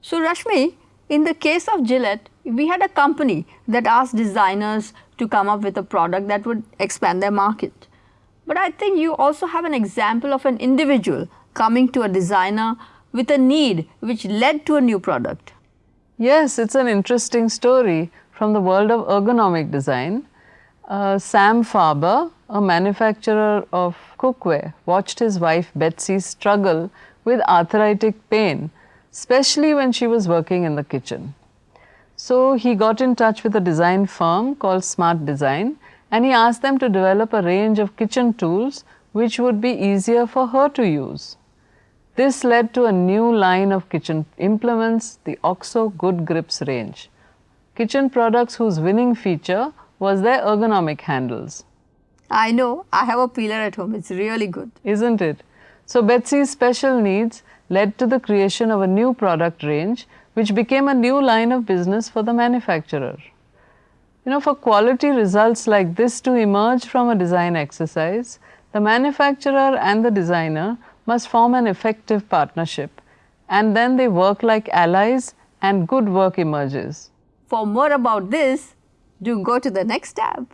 So Rashmi, in the case of Gillette, we had a company that asked designers to come up with a product that would expand their market. But I think you also have an example of an individual coming to a designer with a need which led to a new product. Yes, it's an interesting story from the world of ergonomic design. Uh, Sam Farber, a manufacturer of cookware, watched his wife Betsy struggle with arthritic pain, especially when she was working in the kitchen. So he got in touch with a design firm called Smart Design and he asked them to develop a range of kitchen tools which would be easier for her to use. This led to a new line of kitchen implements, the OXO Good Grips range. Kitchen products whose winning feature was their ergonomic handles. I know, I have a peeler at home, it's really good. Isn't it? So Betsy's special needs led to the creation of a new product range which became a new line of business for the manufacturer. You know, for quality results like this to emerge from a design exercise, the manufacturer and the designer must form an effective partnership and then they work like allies and good work emerges. For more about this, do go to the next tab.